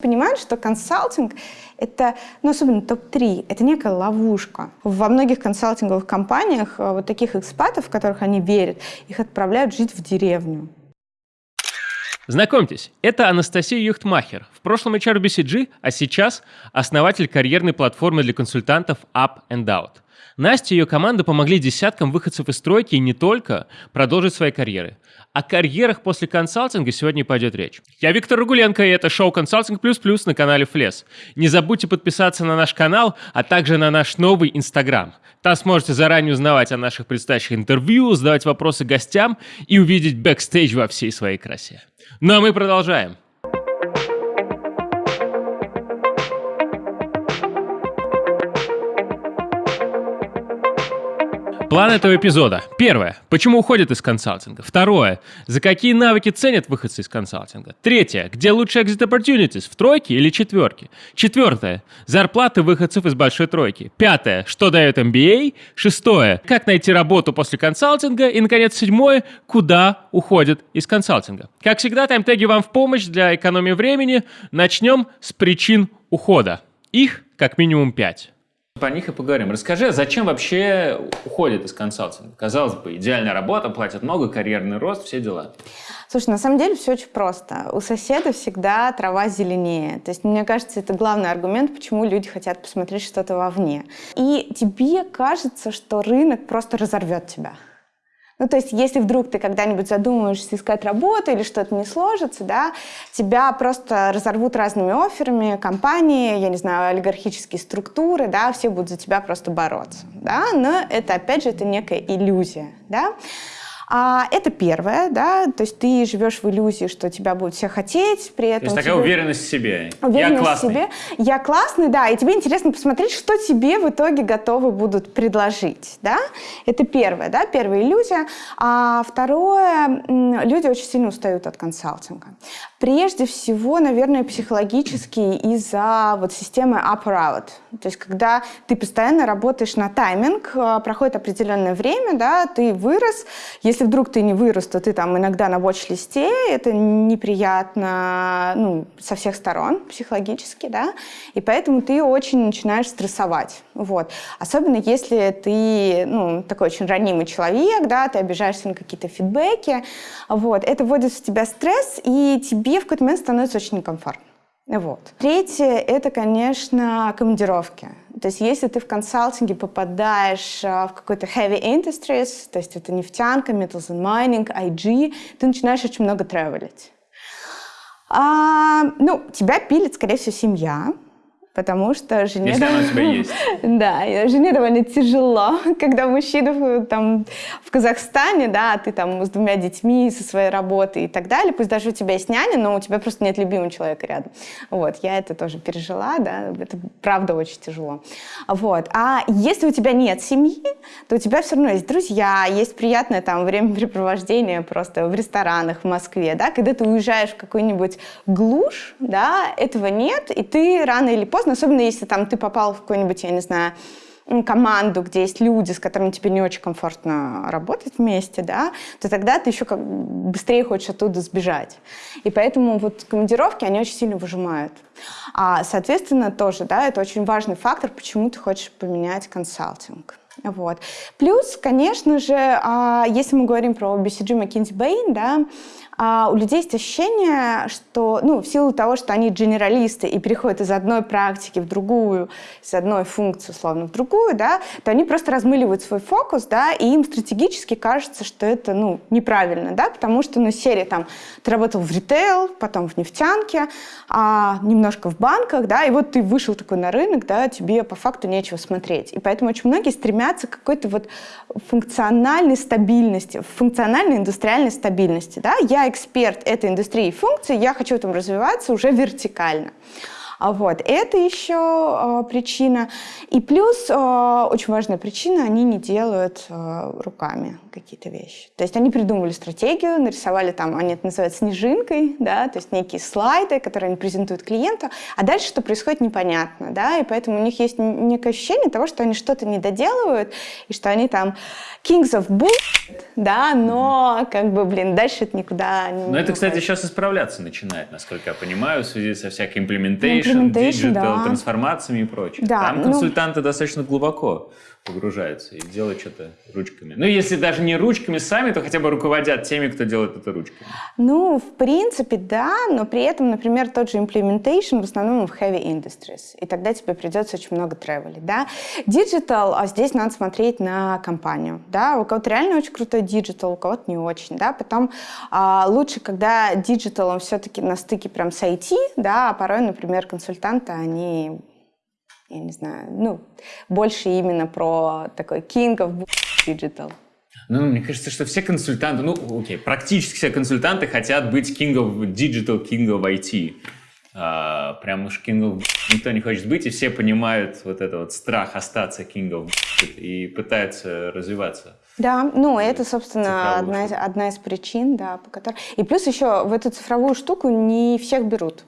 Понимают, что консалтинг — это, ну, особенно топ-3, это некая ловушка. Во многих консалтинговых компаниях э, вот таких экспатов, в которых они верят, их отправляют жить в деревню. Знакомьтесь, это Анастасия Юхтмахер, в прошлом HR BCG, а сейчас основатель карьерной платформы для консультантов Up and Out. Настя и ее команда помогли десяткам выходцев из стройки и не только продолжить свои карьеры. О карьерах после консалтинга сегодня пойдет речь. Я Виктор Рагуленко, и это шоу «Консалтинг плюс плюс» на канале Флес. Не забудьте подписаться на наш канал, а также на наш новый Инстаграм. Там сможете заранее узнавать о наших предстоящих интервью, задавать вопросы гостям и увидеть бэкстейдж во всей своей красе. Ну а мы продолжаем. План этого эпизода. Первое. Почему уходят из консалтинга? Второе. За какие навыки ценят выходцы из консалтинга? Третье. Где лучше exit opportunities? В тройке или четверке? Четвертое. Зарплаты выходцев из большой тройки. Пятое. Что дает MBA? Шестое. Как найти работу после консалтинга? И, наконец, седьмое. Куда уходят из консалтинга? Как всегда, таймтеги вам в помощь для экономии времени. Начнем с причин ухода. Их как минимум пять. Про них и поговорим. Расскажи, а зачем вообще уходит из консалтинга? Казалось бы, идеальная работа, платят много, карьерный рост, все дела. Слушай, на самом деле все очень просто. У соседа всегда трава зеленее. То есть, мне кажется, это главный аргумент, почему люди хотят посмотреть что-то вовне. И тебе кажется, что рынок просто разорвет тебя. Ну, то есть, если вдруг ты когда-нибудь задумаешься искать работу или что-то не сложится, да, тебя просто разорвут разными офферами, компании, я не знаю, олигархические структуры, да, все будут за тебя просто бороться, да, но это, опять же, это некая иллюзия, да. А, это первое, да, то есть ты живешь в иллюзии, что тебя будут все хотеть, при этом... То есть такая тебе... уверенность в себе. Уверенность я классный. в себе. Я классный, да, и тебе интересно посмотреть, что тебе в итоге готовы будут предложить, да. Это первое, да, первая иллюзия. А второе, люди очень сильно устают от консалтинга. Прежде всего, наверное, психологически из-за вот системы up or out. То есть когда ты постоянно работаешь на тайминг, а, проходит определенное время, да, ты вырос, если если вдруг ты не вырос, то ты там иногда на watch-листе, это неприятно ну, со всех сторон психологически, да, и поэтому ты очень начинаешь стрессовать, вот. Особенно если ты, ну, такой очень ранимый человек, да, ты обижаешься на какие-то фидбэки, вот. Это вводит в тебя стресс, и тебе в какой-то момент становится очень некомфортно. Вот. Третье — это, конечно, командировки. То есть если ты в консалтинге попадаешь а, в какой-то heavy industries, то есть это нефтянка, metals and mining, IG, ты начинаешь очень много тревелить. А, ну, тебя пилит, скорее всего, семья, потому что жене... Если она у тебя есть. Да, жене довольно тяжело, когда мужчина там в Казахстане, да, а ты там с двумя детьми, со своей работой и так далее, пусть даже у тебя есть няня, но у тебя просто нет любимого человека рядом. Вот, я это тоже пережила, да, это правда очень тяжело. Вот, а если у тебя нет семьи, то у тебя все равно есть друзья, есть приятное там времяпрепровождение просто в ресторанах в Москве, да, когда ты уезжаешь в какую-нибудь глушь, да, этого нет, и ты рано или поздно особенно если там ты попал в какой-нибудь, я не знаю, команду, где есть люди, с которыми тебе не очень комфортно работать вместе, да, то тогда ты еще как быстрее хочешь оттуда сбежать. И поэтому вот командировки, они очень сильно выжимают. А, соответственно, тоже, да, это очень важный фактор, почему ты хочешь поменять консалтинг. Вот. Плюс, конечно же, а, если мы говорим про BCG McKinsey Bain, да, а у людей есть ощущение, что, ну, в силу того, что они генералисты и переходят из одной практики в другую, из одной функции, условно, в другую, да, то они просто размыливают свой фокус, да, и им стратегически кажется, что это, ну, неправильно, да, потому что, ну, серия там, ты работал в ритейл, потом в нефтянке, а немножко в банках, да, и вот ты вышел такой на рынок, да, тебе по факту нечего смотреть. И поэтому очень многие стремятся к какой-то вот функциональной стабильности, функциональной индустриальной стабильности, да. Я эксперт этой индустрии функций, я хочу там развиваться уже вертикально. А вот это еще э, причина. И плюс э, очень важная причина, они не делают э, руками какие-то вещи. То есть они придумали стратегию, нарисовали там, они это называют снежинкой, да, то есть некие слайды, которые они презентуют клиенту, а дальше что происходит непонятно, да, и поэтому у них есть некое ощущение того, что они что-то не доделывают, и что они там kings of bull, да, но как бы, блин, дальше это никуда не... Но это, кстати, сейчас исправляться начинает, насколько я понимаю, в связи со всякой implementation, digital, да. трансформациями и прочим. Да, Там ну консультанты ну... достаточно глубоко погружаются и делают что-то ручками. Ну, если даже не ручками сами, то хотя бы руководят теми, кто делает это ручками. Ну, в принципе, да, но при этом, например, тот же implementation в основном в heavy industries, и тогда тебе придется очень много тревелить, да. Digital, а здесь надо смотреть на компанию, да, у кого-то реально очень крутой digital, у кого-то не очень, да, потом а, лучше, когда digital, он все-таки на стыке прям с IT, да, а порой, например, консультанты, они я не знаю, ну, больше именно про такой king of digital. Ну, мне кажется, что все консультанты, ну, окей, практически все консультанты хотят быть king of digital, king of IT. А, прям уж king of никто не хочет быть, и все понимают вот это вот страх остаться king of и пытаются развиваться. Да, ну это, собственно, одна одна из причин, да, по которой... И плюс еще в эту цифровую штуку не всех берут.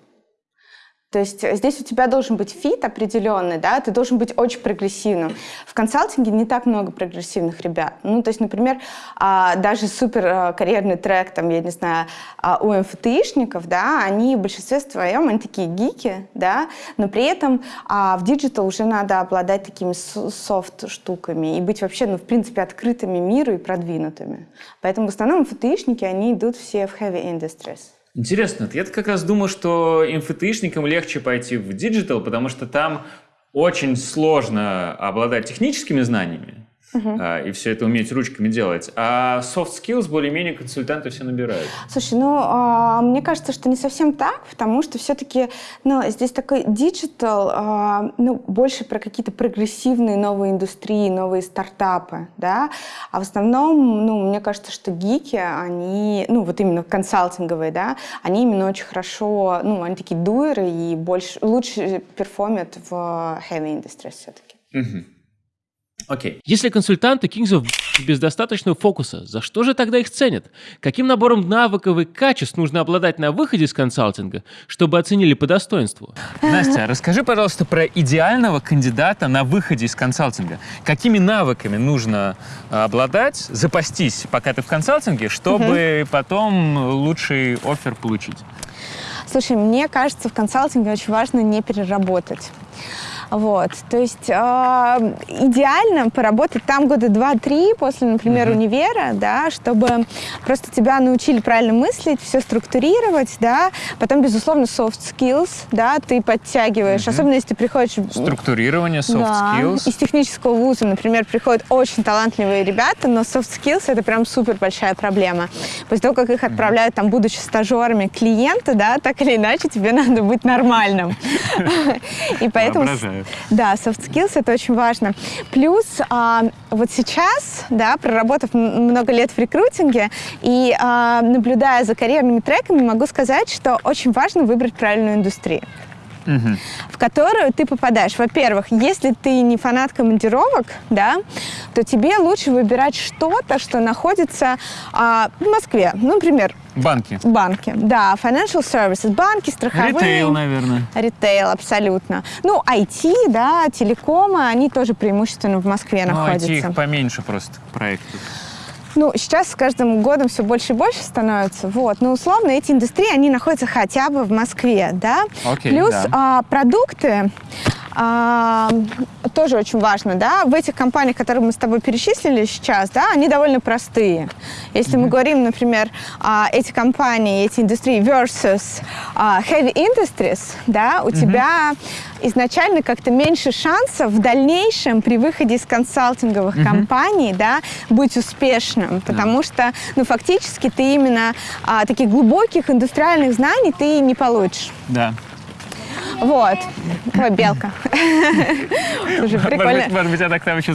То есть здесь у тебя должен быть fit определенный, да, ты должен быть очень прогрессивным. В консалтинге не так много прогрессивных ребят. Ну, то есть, например, а, даже супер а, карьерный трек, там, я не знаю, а, у МФТИшников, да, они в большинстве своем, они такие гики, да, но при этом в digital уже надо обладать такими soft-штуками и быть вообще, ну, в принципе, открытыми миру и продвинутыми. Поэтому в основном МФТИшники, они идут все в heavy industries. Интересно, я как раз думал, что МФТИшникам легче пойти в digital, потому что там очень сложно обладать техническими знаниями, Uh-huh. и все это уметь ручками делать. А soft skills более-менее консультанты все набирают. Слушай, ну, а, мне кажется, что не совсем так, потому что все-таки, ну, здесь такой digital, а, ну, больше про какие-то прогрессивные новые индустрии, новые стартапы, да, а в основном, ну, мне кажется, что гики, они, ну, вот именно консалтинговые, да, они именно очень хорошо, ну, они такие дуэры и больше, лучше перформят в heavy industry все-таки. Uh-huh. Окей. Если консультанты Kings of без достаточного фокуса, за что же тогда их ценят? Каким набором навыков и качеств нужно обладать на выходе из консалтинга, чтобы оценили по достоинству? Настя, расскажи, пожалуйста, про идеального кандидата на выходе из консалтинга. Какими навыками нужно а, обладать, запастись, пока ты в консалтинге, чтобы угу. потом лучший офер получить? Слушай, мне кажется, в консалтинге очень важно не переработать. Вот. То есть э, идеально поработать там года два-три после, например, mm-hmm. универа, да, чтобы просто тебя научили правильно мыслить, все структурировать, да. Потом, безусловно, soft skills, да, ты подтягиваешь, mm-hmm. особенно если ты приходишь... Структурирование, soft да, skills. Из технического вуза, например, приходят очень талантливые ребята, но soft skills это прям супер большая проблема. После того, как их отправляют, там, будучи стажерами клиента, да, так или иначе тебе надо быть нормальным. И поэтому да, soft skills это очень важно. Плюс а, вот сейчас, да, проработав много лет в рекрутинге и а, наблюдая за карьерными треками, могу сказать, что очень важно выбрать правильную индустрию угу. в которую ты попадаешь. Во-первых, если ты не фанат командировок, да, то тебе лучше выбирать что-то, что находится а, в Москве. Ну, например, Банки. Банки, да. Financial services, банки, страховые. Ритейл, наверное. Ритейл, абсолютно. Ну, IT, да, телекомы, они тоже преимущественно в Москве ну, находятся. IT их поменьше просто проектов. Ну, сейчас с каждым годом все больше и больше становится. Вот. Но условно эти индустрии, они находятся хотя бы в Москве, да. Okay, Плюс да. А, продукты, а, тоже очень важно, да, в этих компаниях, которые мы с тобой перечислили сейчас, да, они довольно простые. Если mm-hmm. мы говорим, например, а, эти компании, эти индустрии versus а, heavy industries, да, у mm-hmm. тебя изначально как-то меньше шансов в дальнейшем при выходе из консалтинговых mm-hmm. компаний, да, быть успешным, потому yeah. что, ну, фактически ты именно а, таких глубоких индустриальных знаний ты не получишь. Да. Вот. Ой, белка. Уже Может прикольно. быть, может быть, она к нам еще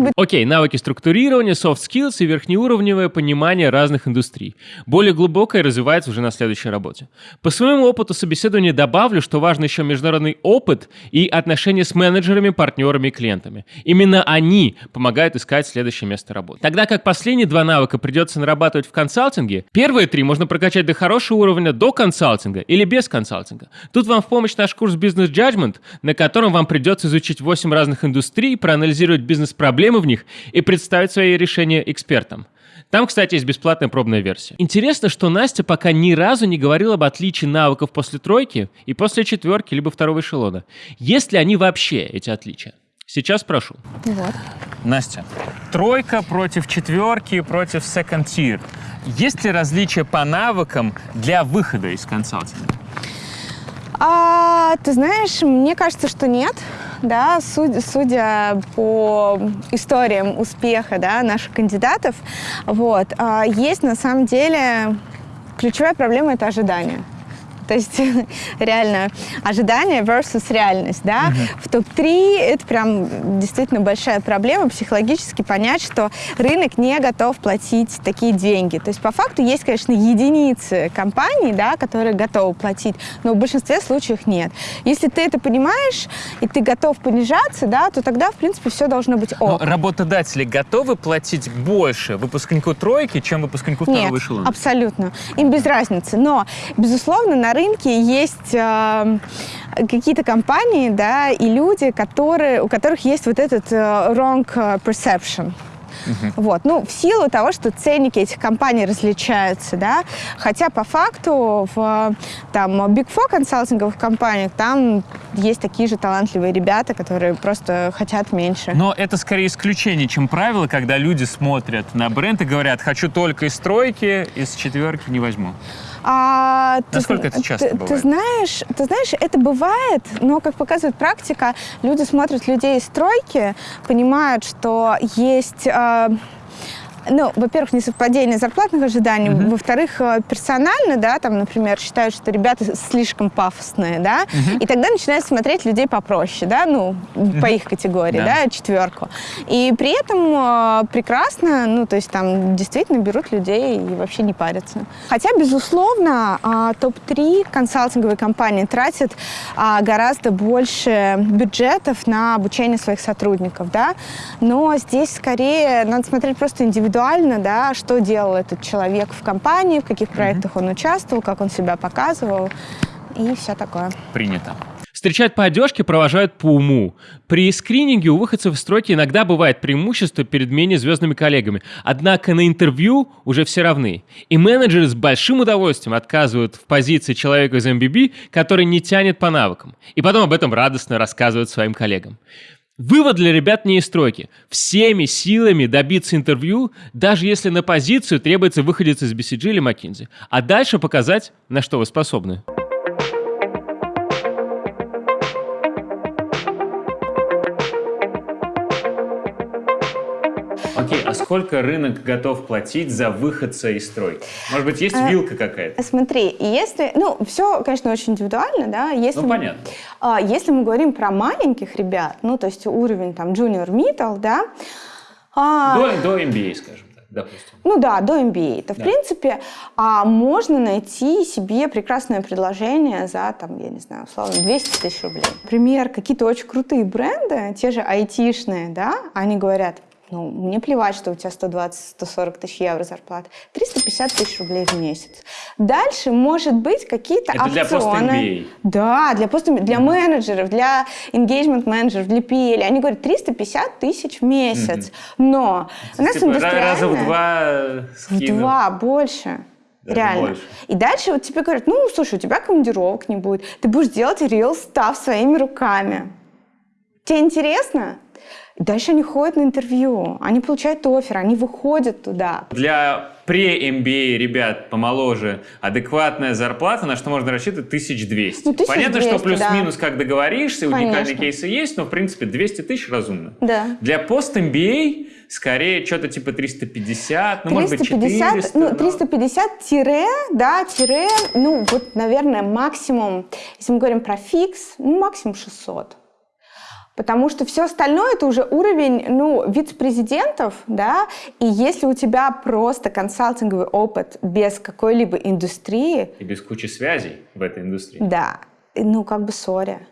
быть, Окей, навыки структурирования, soft skills и верхнеуровневое понимание разных индустрий. Более глубокое развивается уже на следующей работе. По своему опыту собеседования добавлю, что важно еще международный опыт и отношения с менеджерами, партнерами и клиентами. Именно они помогают искать следующее место работы. Тогда как последние два навыка придется нарабатывать в консалтинге, первые три можно прокачать до хорошего уровня до консалтинга или без консалтинга. Тут вам в помощь наш курс Business Judgment, на котором вам придется изучить 8 разных индустрий, проанализировать бизнес-проблемы в них и представить свои решения экспертам. Там, кстати, есть бесплатная пробная версия. Интересно, что Настя пока ни разу не говорила об отличии навыков после тройки и после четверки, либо второго эшелона. Есть ли они вообще, эти отличия? Сейчас спрошу. вот. Настя, тройка против четверки против second tier. Есть ли различия по навыкам для выхода из консалтинга? А, ты знаешь, мне кажется, что нет. Да, судя, судя по историям успеха да, наших кандидатов, вот, а, есть на самом деле ключевая проблема это ожидание. То есть реально ожидание versus реальность, да. В топ-3 это прям действительно большая проблема психологически понять, что рынок не готов платить такие деньги. То есть по факту есть, конечно, единицы компаний, да, которые готовы платить, но в большинстве случаев нет. Если ты это понимаешь и ты готов понижаться, да, то тогда, в принципе, все должно быть Но ок. работодатели готовы платить больше выпускнику тройки, чем выпускнику Нет, второго эшелона? абсолютно. Им без разницы. Но, безусловно, на рынке есть э, какие-то компании, да, и люди, которые, у которых есть вот этот э, wrong э, perception. Вот. Ну, в силу того, что ценники этих компаний различаются, да, хотя по факту в там Big Four консалтинговых компаниях там есть такие же талантливые ребята, которые просто хотят меньше. Но это скорее исключение, чем правило, когда люди смотрят на бренд и говорят, хочу только из тройки, из четверки не возьму. А, ты Насколько это часто ты, бывает? Ты знаешь, ты знаешь, это бывает, но, как показывает практика, люди смотрят людей из стройки, понимают, что есть... э, ну, во-первых, несовпадение зарплатных ожиданий, во-вторых, э, персонально, да, там, например, считают, что ребята слишком пафосные, да, и тогда начинают смотреть людей попроще, да, ну, по их категории, Да. да, четверку. И при этом э, прекрасно, ну, то есть там действительно берут людей и вообще не парятся. Хотя, безусловно, а, топ-3 консалтинговые компании тратят а, гораздо больше бюджетов на обучение своих сотрудников, да, но здесь скорее надо смотреть просто индивидуально, да, что делал этот человек в компании, в каких проектах он участвовал, как он себя показывал и все такое. Принято. Встречают по одежке, провожают по уму. При скрининге у выходцев из стройки иногда бывает преимущество перед менее звездными коллегами. Однако на интервью уже все равны. И менеджеры с большим удовольствием отказывают в позиции человека из MBB, который не тянет по навыкам. И потом об этом радостно рассказывают своим коллегам. Вывод для ребят не из стройки. Всеми силами добиться интервью, даже если на позицию требуется выходец из BCG или McKinsey. А дальше показать, на что вы способны. Окей, а сколько рынок готов платить за выходца из стройки? Может быть, есть А, вилка какая-то? Смотри, если, ну, все, конечно, очень индивидуально, да, если, Ну, мы- понятно. а, если мы говорим про маленьких ребят, ну, то есть уровень там junior middle, да, а, До, до MBA, скажем так, допустим. ну да, до MBA, то в Да. принципе а, можно найти себе прекрасное предложение за, там, я не знаю, условно, 200 тысяч рублей. Например, какие-то очень крутые бренды, те же айтишные, да, они говорят, ну, мне плевать, что у тебя 120-140 тысяч евро зарплата. 350 тысяч рублей в месяц. Дальше, может быть, какие-то Это для опционы. пост-MBA. Да, для, пост для менеджеров, для engagement менеджеров, для PL. Они говорят 350 тысяч в месяц. Но у нас Типа, раза в индустриальная- два э, в два больше. Даже Реально. больше. И дальше вот тебе говорят, ну, слушай, у тебя командировок не будет. Ты будешь делать real stuff своими руками. Тебе интересно? Дальше они ходят на интервью, они получают офер, они выходят туда. Для пре-MBA ребят помоложе адекватная зарплата, на что можно рассчитывать 1200. Ну, 1200, Понятно, что плюс-минус, да. как договоришься, уникальные Конечно. кейсы есть, но в принципе 200 тысяч разумно. Да. Для пост-MBA скорее что-то типа 350, ну, может быть, 350, 400. ну, но- 350 тире, да, тире, ну, вот, наверное, максимум, если мы говорим про фикс, ну, максимум 600. Потому что все остальное это уже уровень, ну, вице-президентов, да, и если у тебя просто консалтинговый опыт без какой-либо индустрии, И без кучи связей в этой индустрии. да, ну, как бы сори.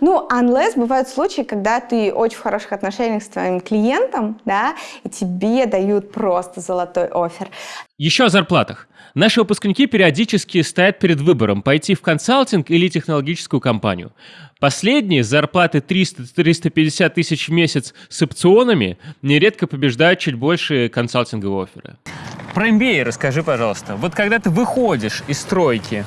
Ну, unless бывают случаи, когда ты очень в хороших отношениях с твоим клиентом, да, и тебе дают просто золотой офер. Еще о зарплатах. Наши выпускники периодически стоят перед выбором, пойти в консалтинг или технологическую компанию. Последние с зарплаты 300-350 тысяч в месяц с опционами нередко побеждают чуть больше консалтинговые офферы. Про MBA расскажи, пожалуйста. Вот когда ты выходишь из тройки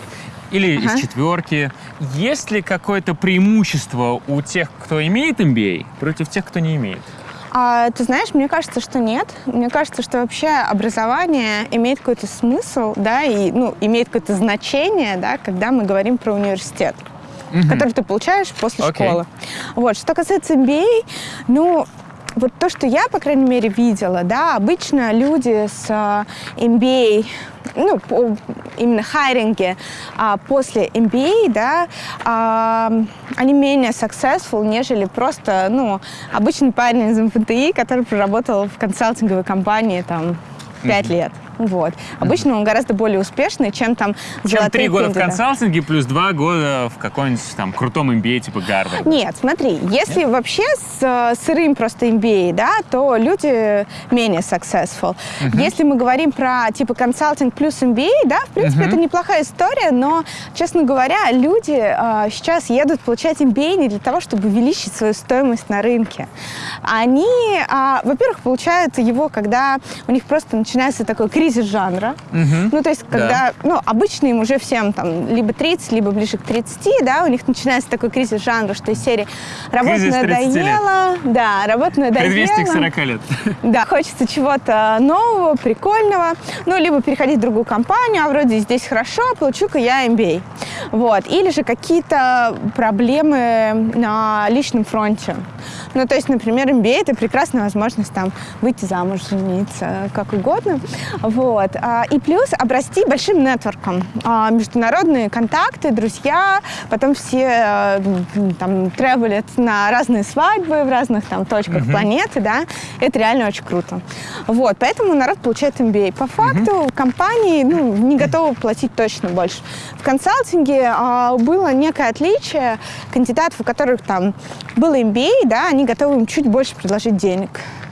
или Ага. из четверки, есть ли какое-то преимущество у тех, кто имеет MBA, против тех, кто не имеет? А, ты знаешь, мне кажется, что нет. Мне кажется, что вообще образование имеет какой-то смысл, да, и ну, имеет какое-то значение, да, когда мы говорим про университет, который ты получаешь после Окей. школы. Вот. Что касается MBA, ну, вот то, что я, по крайней мере, видела, да, обычно люди с а, MBA, ну, именно хайринге а, после MBA, да, а, они менее successful, нежели просто, ну, обычный парень из МФТИ, который проработал в консалтинговой компании, там, пять лет. Вот. Обычно он гораздо более успешный, чем там Чем три года в консалтинге плюс два года в каком-нибудь там крутом MBA типа Гарвард. Нет, смотри, если вообще с э, сырым просто MBA, да, то люди менее successful. Если мы говорим про типа консалтинг плюс MBA, да, в принципе, это неплохая история, но, честно говоря, люди э, сейчас едут получать MBA не для того, чтобы увеличить свою стоимость на рынке. Они, а, во-первых, получают его, когда у них просто начинается такой кризис жанра. Ну, то есть, когда, ну, обычно им уже всем там либо 30, либо ближе к 30, да, у них начинается такой кризис жанра, что из серии работа Кризис 30 лет. надоела, да, работа надоела. Предвестник 40 лет. Да, хочется чего-то нового, прикольного. Ну, либо переходить в другую компанию, а вроде здесь хорошо, получу-ка я MBA. Вот. Или же какие-то проблемы на личном фронте. Ну, то есть, например, MBA – это прекрасная возможность там выйти замуж, жениться, как угодно. Вот. А, И плюс обрасти большим нетворком. А, Международные контакты, друзья, потом все э, там тревелят на разные свадьбы в разных там точках планеты, да, это реально очень круто. Вот, поэтому народ получает MBA. По факту компании ну, не готовы платить точно больше. В консалтинге а, было некое отличие кандидатов, у которых там было MBA, да, они готовы им чуть больше предложить денег.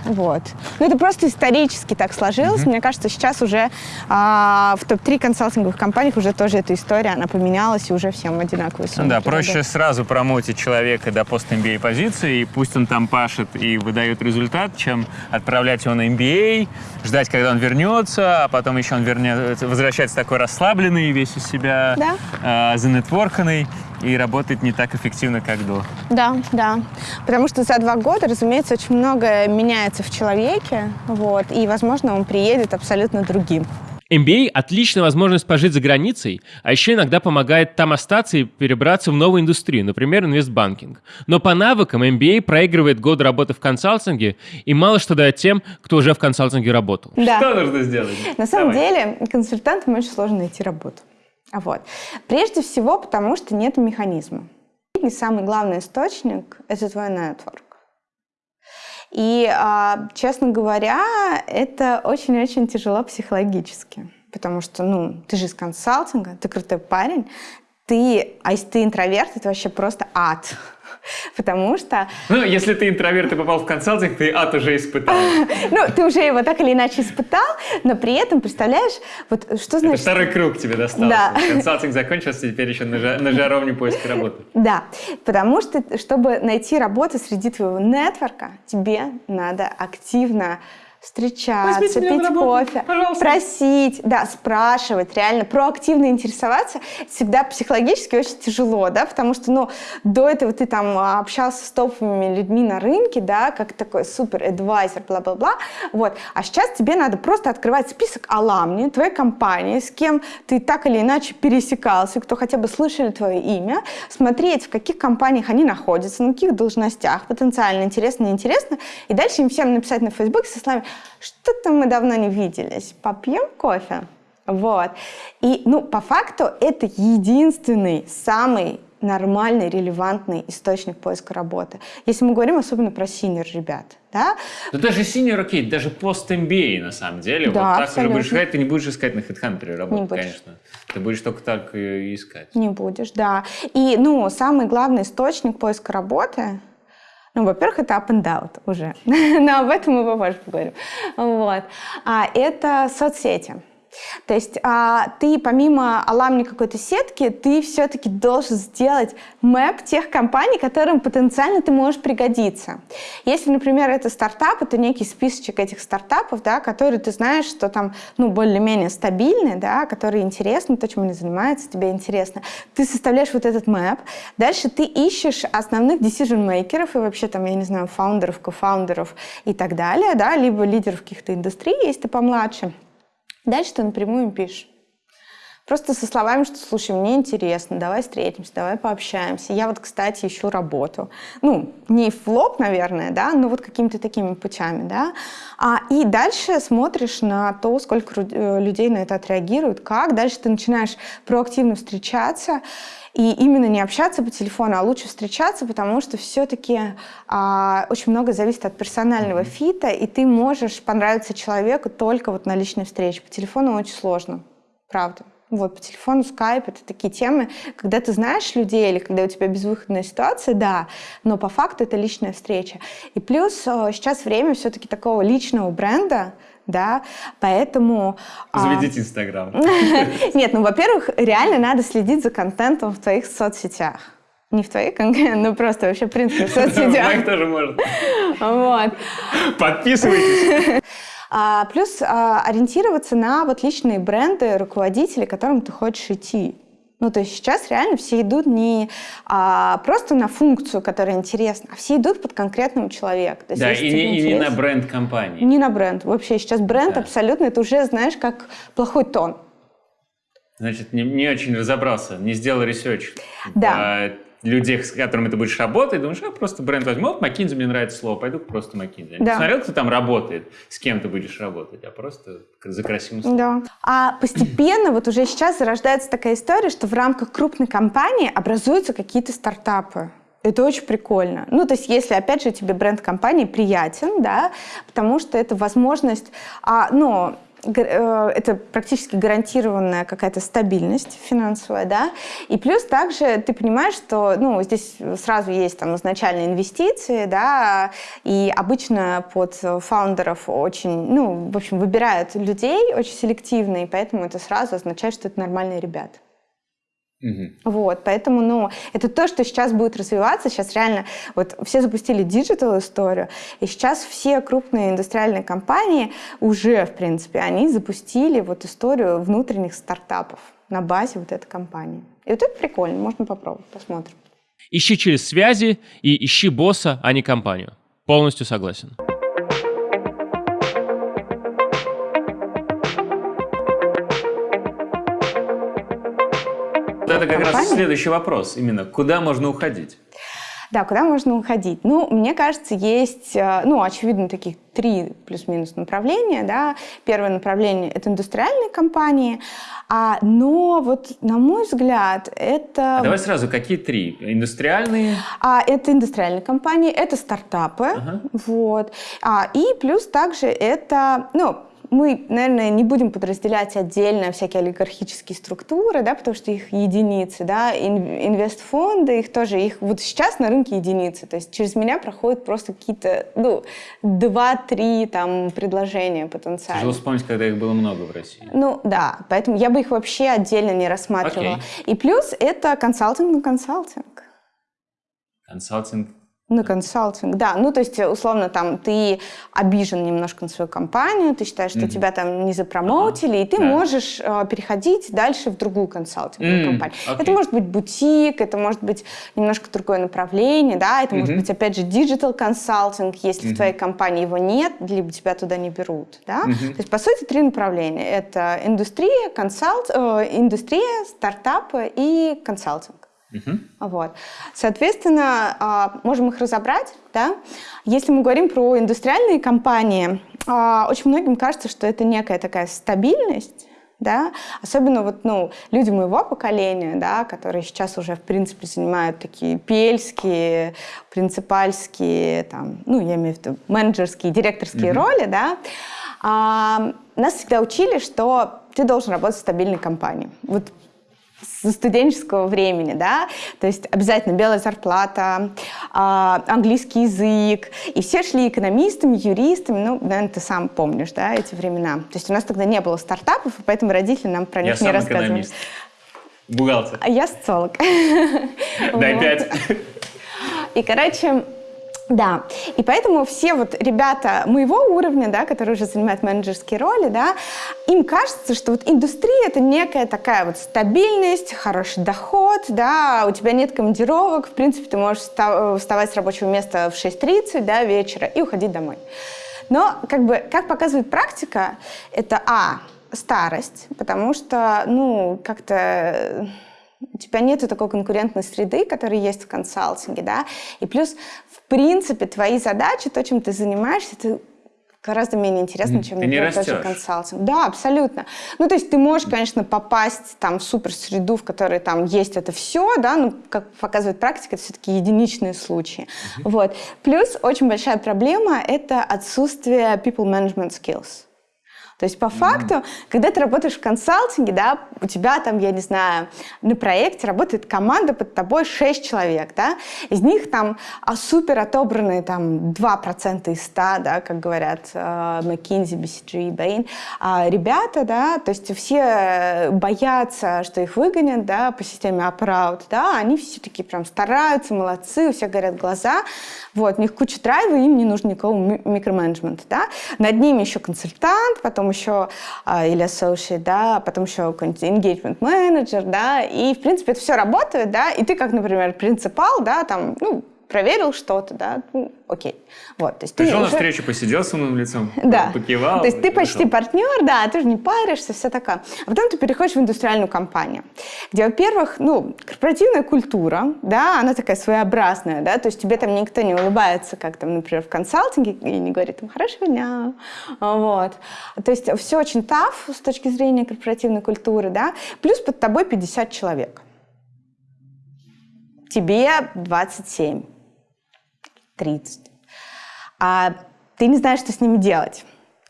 Вот. Но это просто исторически так сложилось. Мне кажется, сейчас уже а, в топ-3 консалтинговых компаниях уже тоже эта история, она поменялась, и уже всем одинаковые Ну суммы да, предлагают. проще сразу промотить человека до пост MBA позиции, и пусть он там пашет и выдает результат, чем отправлять его на MBA, ждать, когда он вернется, а потом еще он вернется, возвращается такой расслабленный, весь из себя Да. а, занетворканный, и работает не так эффективно, как до. Да, да. Потому что за два года, разумеется, очень многое меняется в человеке, вот, и, возможно, он приедет абсолютно другим. MBA – отличная возможность пожить за границей, а еще иногда помогает там остаться и перебраться в новую индустрию, например, инвестбанкинг. Но по навыкам MBA проигрывает год работы в консалтинге и мало что дает тем, кто уже в консалтинге работал. Да. Что нужно сделать? На самом Давай. деле, консультантам очень сложно найти работу. Вот. Прежде всего, потому что нет механизма. И самый главный источник – это твой нетворк. И, а, честно говоря, это очень-очень тяжело психологически. Потому что, ну, ты же из консалтинга, ты крутой парень, ты, а если ты интроверт, это вообще просто ад. Потому что Ну, если ты интроверт и попал в консалтинг, ты ад уже испытал. ну, ты уже его так или иначе испытал, но при этом, представляешь, вот что Это значит... второй круг тебе достался. Да. Консалтинг закончился, теперь еще на жаровне поиска работы. Да, потому что, чтобы найти работу среди твоего нетворка, тебе надо активно встречаться, Возьмите пить работу, кофе, пожалуйста. просить, да, спрашивать, реально проактивно интересоваться, всегда психологически очень тяжело, да, потому что, ну, до этого ты там а, общался с топовыми людьми на рынке, да, как такой супер адвайзер, бла-бла-бла, вот, а сейчас тебе надо просто открывать список аламни твоей компании, с кем ты так или иначе пересекался, кто хотя бы слышали твое имя, смотреть, в каких компаниях они находятся, на каких должностях, потенциально интересно, неинтересно, и дальше им всем написать на Фейсбуке со словами что-то мы давно не виделись, попьем кофе? Вот. И, ну, по факту, это единственный, самый нормальный, релевантный источник поиска работы. Если мы говорим особенно про синер ребят, да? Ну даже senior, окей, даже пост MBA на самом деле. Да, вот так абсолютно. уже будешь искать, ты не будешь искать на HeadHunter работу, Не будешь. конечно. Ты будешь только так и искать. Не будешь, да. И, ну, самый главный источник поиска работы, ну, во-первых, это up and out уже. Но об этом мы попозже поговорим. Вот. А, это соцсети. То есть а, ты помимо аламни какой-то сетки, ты все-таки должен сделать мэп тех компаний, которым потенциально ты можешь пригодиться. Если, например, это стартап, это некий списочек этих стартапов, да, которые ты знаешь, что там ну, более-менее стабильные, да, которые интересны, то, чем они занимаются, тебе интересно. Ты составляешь вот этот мэп, дальше ты ищешь основных decision-мейкеров и вообще там, я не знаю, фаундеров, кофаундеров и так далее, да, либо лидеров каких-то индустрий, если ты помладше. Дальше ты напрямую им пишешь. Просто со словами, что, слушай, мне интересно, давай встретимся, давай пообщаемся. Я вот, кстати, ищу работу. Ну, не в лоб, наверное, да, но вот какими-то такими путями, да. А, и дальше смотришь на то, сколько э, людей на это отреагируют, как. Дальше ты начинаешь проактивно встречаться. И именно не общаться по телефону, а лучше встречаться, потому что все-таки а, очень много зависит от персонального фита, и ты можешь понравиться человеку только вот на личной встрече. По телефону очень сложно, правда. Вот, по телефону, скайп, это такие темы, когда ты знаешь людей или когда у тебя безвыходная ситуация, да, но по факту это личная встреча. И плюс э, сейчас время все-таки такого личного бренда, да, поэтому... а, Заведите Инстаграм. нет, ну, во-первых, реально надо следить за контентом в твоих соцсетях. Не в твоих конкретно, ну просто вообще, в принципе, в Моих соцсетях. тоже можно. Вот. Подписывайтесь. А, плюс а, ориентироваться на вот личные бренды руководителей, к которым ты хочешь идти. Ну, то есть сейчас реально все идут не а, просто на функцию, которая интересна, а все идут под конкретного человека. То есть, Да, и не, и не на бренд компании. Не на бренд. Вообще сейчас бренд Да. абсолютно, это уже, знаешь, как плохой тон. Значит, не, не очень разобрался, не сделал research. Да. в людях, с которыми ты будешь работать, думаешь, я просто бренд возьму. Вот McKinsey мне нравится слово, пойду просто McKinsey. Не Да. Посмотрел, кто там работает, с кем ты будешь работать, а просто за красивым словом. Да. А постепенно вот уже сейчас зарождается такая история, что в рамках крупной компании образуются какие-то стартапы. Это очень прикольно. Ну, то есть, если, опять же, тебе бренд компании приятен, да, потому что это возможность, а, ну, это практически гарантированная какая-то стабильность финансовая, да, и плюс также ты понимаешь, что, ну, здесь сразу есть там изначальные инвестиции, да, и обычно под фаундеров очень, ну, в общем, выбирают людей очень селективно, и поэтому это сразу означает, что это нормальные ребята. Мгм. Вот, поэтому, ну, это то, что сейчас будет развиваться. Сейчас реально, вот все запустили digital историю, и сейчас все крупные индустриальные компании уже, в принципе, они запустили вот историю внутренних стартапов на базе вот этой компании. И вот это прикольно, можно попробовать, посмотрим. Ищи через связи и ищи босса, а не компанию. Полностью согласен. Это как раз Компания? следующий вопрос. Именно, куда можно уходить? Да, куда можно уходить? Ну, мне кажется, есть, э, ну, очевидно, таких три плюс-минус направления, да. Первое направление — это индустриальные компании, а, но вот, на мой взгляд, это... А давай сразу, какие три? Индустриальные? А, это индустриальные компании, это стартапы, Ага. вот. А, и плюс также это, ну, мы, наверное, не будем подразделять отдельно всякие олигархические структуры, да, потому что их единицы, да, ин- инвестфонды, их тоже, их вот сейчас на рынке единицы, то есть через меня проходят просто какие-то, ну, два-три там предложения потенциально. Тяжело вспомнить, когда их было много в России. Ну да, поэтому я бы их вообще отдельно не рассматривала. Окей. И плюс это консалтинг на консалтинг. Консалтинг На консалтинг, да. Ну, то есть, условно, там, ты обижен немножко на свою компанию, ты считаешь, что mm-hmm. тебя там не запромоутили, ага. и ты да. можешь э, переходить дальше в другую консалтинговую mm-hmm. компанию. Okay. Это может быть бутик, это может быть немножко другое направление, да, это mm-hmm. может быть, опять же, digital консалтинг, если mm-hmm. в твоей компании его нет, либо тебя туда не берут, да. Mm-hmm. То есть, по сути, три направления. Это индустрия, консалт, э, индустрия, стартапы и консалтинг. Угу. Вот. Соответственно, а, можем их разобрать. Да? Если мы говорим про индустриальные компании, а, очень многим кажется, что это некая такая стабильность, да, особенно вот, ну, люди моего поколения, да, которые сейчас уже, в принципе, занимают такие пельские, принципальские, там, ну, я имею в виду менеджерские, директорские mm-hmm. роли, да, а, нас всегда учили, что ты должен работать в стабильной компании. Вот со студенческого времени, да, то есть обязательно белая зарплата, а, английский язык, и все шли экономистами, юристами, ну, наверное, ты сам помнишь, да, эти времена. То есть у нас тогда не было стартапов, и поэтому родители нам про них Я не рассказывали. Экономист. Бухгалтер. А я социолог. Дай пять. И, короче, да, и поэтому все вот ребята моего уровня, да, которые уже занимают менеджерские роли, да, им кажется, что вот индустрия это некая такая вот стабильность, хороший доход, да, у тебя нет командировок, в принципе, ты можешь вставать с рабочего места в 6.30, да, вечера и уходить домой. Но, как бы, как показывает практика, это, а, старость, потому что, ну, как-то у тебя нет такой конкурентной среды, которая есть в консалтинге, да, и плюс, в принципе, твои задачи, то, чем ты занимаешься, это гораздо менее интересно, чем, например, тот же консалтинг. Да, абсолютно. Ну, то есть ты можешь, конечно, попасть там в супер-среду, в которой там есть это все, да, но, как показывает практика, это все-таки единичные случаи. Uh-huh. Вот. Плюс очень большая проблема — это отсутствие people management skills. То есть по факту, mm-hmm. когда ты работаешь в консалтинге, да, у тебя там, я не знаю, на проекте работает команда под тобой 6 человек, да, из них там а супер отобранные там 2% из 100, да, как говорят uh, McKinsey, BCG, Bain, а ребята, да, то есть все боятся, что их выгонят, да, по системе up да, они все такие прям стараются, молодцы, у всех горят глаза, вот, у них куча драйва, им не нужно никакого микроменеджмента, да, над ними еще консультант, потом потом еще а, или associate, да, потом еще какой-нибудь engagement manager, да, и, в принципе, это все работает, да, и ты, как, например, принципал, да, там, ну, проверил что-то, да, ну, окей. Вот, то есть Пришел ты на встречу, посидел с умным лицом, да. покивал. То есть ты почти партнер, да, ты же не паришься, все такое. А потом ты переходишь в индустриальную компанию, где, во-первых, ну, корпоративная культура, да, она такая своеобразная, да, то есть тебе там никто не улыбается, как там, например, в консалтинге, и не говорит там «хорошего дня», вот. То есть все очень таф с точки зрения корпоративной культуры, да, плюс под тобой 50 человек. Тебе 27 30. А ты не знаешь, что с ними делать.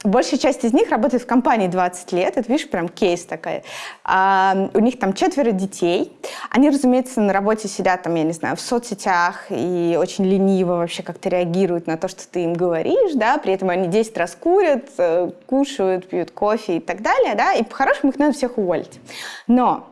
Большая часть из них работает в компании 20 лет. Это, видишь, прям кейс такой. А, у них там четверо детей. Они, разумеется, на работе сидят там, я не знаю, в соцсетях и очень лениво вообще как-то реагируют на то, что ты им говоришь, да, при этом они 10 раз курят, э, кушают, пьют кофе и так далее, да, и по-хорошему их надо всех уволить. Но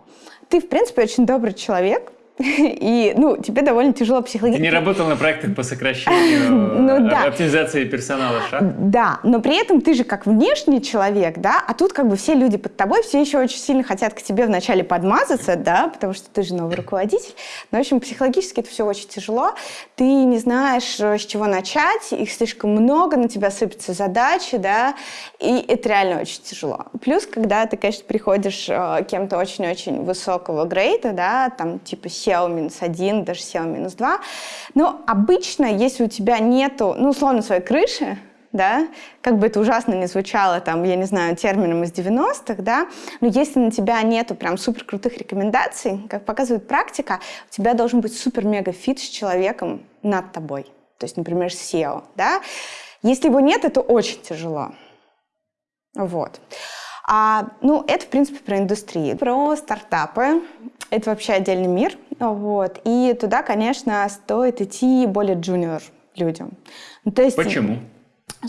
ты, в принципе, очень добрый человек, и, ну, тебе довольно тяжело психологически. Ты не работал на проектах по сокращению ну, да. оптимизации персонала, шаг? Да, но при этом ты же как внешний человек, да, а тут как бы все люди под тобой, все еще очень сильно хотят к тебе вначале подмазаться, да, потому что ты же новый руководитель. Но, в общем, психологически это все очень тяжело. Ты не знаешь, э, с чего начать, их слишком много, на тебя сыпятся задачи, да, и это реально очень тяжело. Плюс, когда ты, конечно, приходишь э, кем-то очень-очень высокого грейда, да, там, типа CEO минус один, даже CEO минус два. Но обычно, если у тебя нету, ну, условно, своей крыши, да, как бы это ужасно не звучало, там, я не знаю, термином из 90-х, да, но если на тебя нету прям супер крутых рекомендаций, как показывает практика, у тебя должен быть супер-мега fit с человеком над тобой. То есть, например, CEO, да. Если его нет, это очень тяжело. Вот. А, ну, это, в принципе, про индустрию. Про стартапы. Это вообще отдельный мир. Вот. И туда, конечно, стоит идти более junior людям. Ну, то есть, Почему?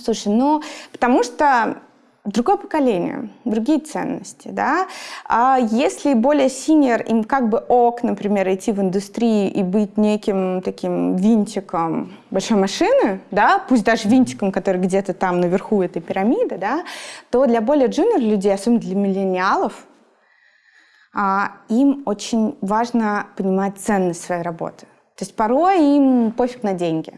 Слушай, ну, потому что другое поколение, другие ценности, да. А если более senior, им как бы ок, например, идти в индустрию и быть неким таким винтиком большой машины, да, пусть даже винтиком, который где-то там наверху этой пирамиды, да, то для более джуниор людей, особенно для миллениалов, а, им очень важно понимать ценность своей работы. То есть порой им пофиг на деньги.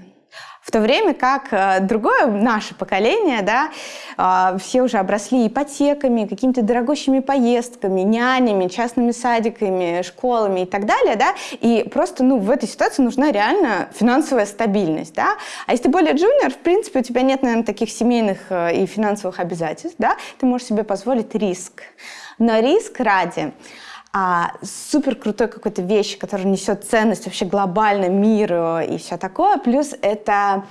В то время как э, другое наше поколение, да, э, все уже обросли ипотеками, какими-то дорогущими поездками, нянями, частными садиками, школами и так далее, да, и просто, ну, в этой ситуации нужна реально финансовая стабильность, да. А если ты более джуниор, в принципе, у тебя нет, наверное, таких семейных э, и финансовых обязательств, да, ты можешь себе позволить риск. Но риск ради а, супер крутой какой-то вещи, которая несет ценность вообще глобально миру и все такое. Плюс это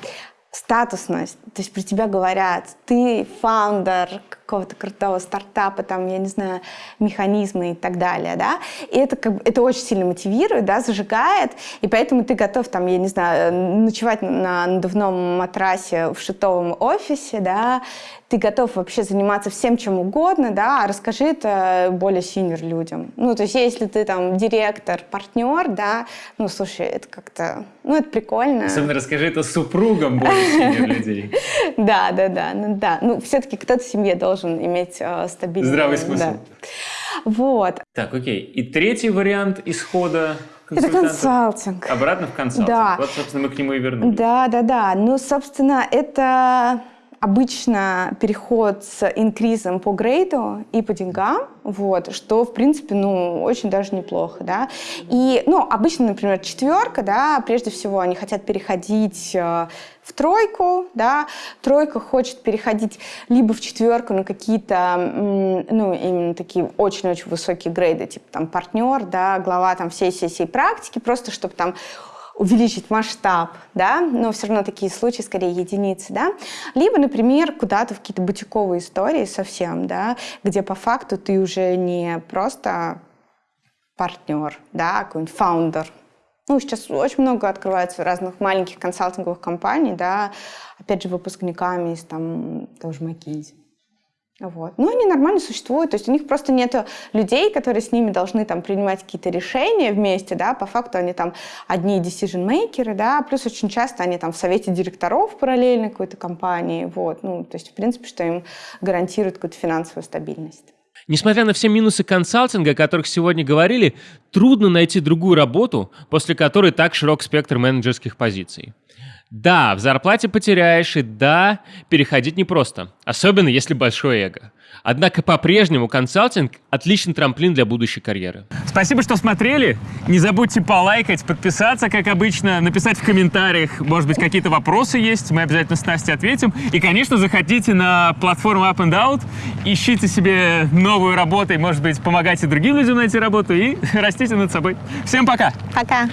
статусность. То есть про тебя говорят, ты фаундер какого-то крутого стартапа, там, я не знаю, механизмы и так далее, да, и это, как это очень сильно мотивирует, да, зажигает, и поэтому ты готов, там, я не знаю, ночевать на надувном матрасе в shit овом офисе, да, ты готов вообще заниматься всем, чем угодно, да, а расскажи это более senior людям. Ну, то есть, если ты там директор, партнер, да, ну, слушай, это как-то, ну, это прикольно. Особенно расскажи это супругам более senior людей. Да, да, да, ну, да. Ну, все-таки кто-то в семье должен иметь э, стабильный... Здравый смысл. Вот. Так, окей. И третий вариант исхода это консалтинг. Обратно в консалтинг. Да. Вот, собственно, мы к нему и вернулись. Да, да, да. Ну, собственно, это обычно переход с инкризом по грейду и по деньгам, вот, что, в принципе, ну, очень даже неплохо, да. И, ну, обычно, например, четверка, да, прежде всего они хотят переходить э, в тройку, да, тройка хочет переходить либо в четверку на какие-то, ну, именно такие очень-очень высокие грейды, типа там партнер, да, глава там всей-всей практики, просто чтобы там увеличить масштаб, да, но все равно такие случаи скорее единицы, да, либо, например, куда-то в какие-то бутиковые истории совсем, да, где по факту ты уже не просто партнер, да, какой-нибудь фаундер. Ну, сейчас очень много открывается разных маленьких консалтинговых компаний, да, опять же, выпускниками из там тоже McKinsey. Вот. Ну, они нормально существуют, то есть у них просто нет людей, которые с ними должны там принимать какие-то решения вместе, да, по факту они там одни decision-мейкеры, да, плюс очень часто они там в совете директоров параллельно какой-то компании, вот, ну, то есть, в принципе, что им гарантирует какую-то финансовую стабильность. Несмотря на все минусы консалтинга, о которых сегодня говорили, трудно найти другую работу, после которой так широк спектр менеджерских позиций. Да, в зарплате потеряешь, и да, переходить непросто, особенно если большое эго. Однако по-прежнему консалтинг – отличный трамплин для будущей карьеры. Спасибо, что смотрели. Не забудьте полайкать, подписаться, как обычно, написать в комментариях, может быть, какие-то вопросы есть, мы обязательно с Настей ответим. И, конечно, заходите на платформу Up and Out, ищите себе новую работу, и, может быть, помогайте другим людям найти работу и растите над собой. Всем пока! Пока!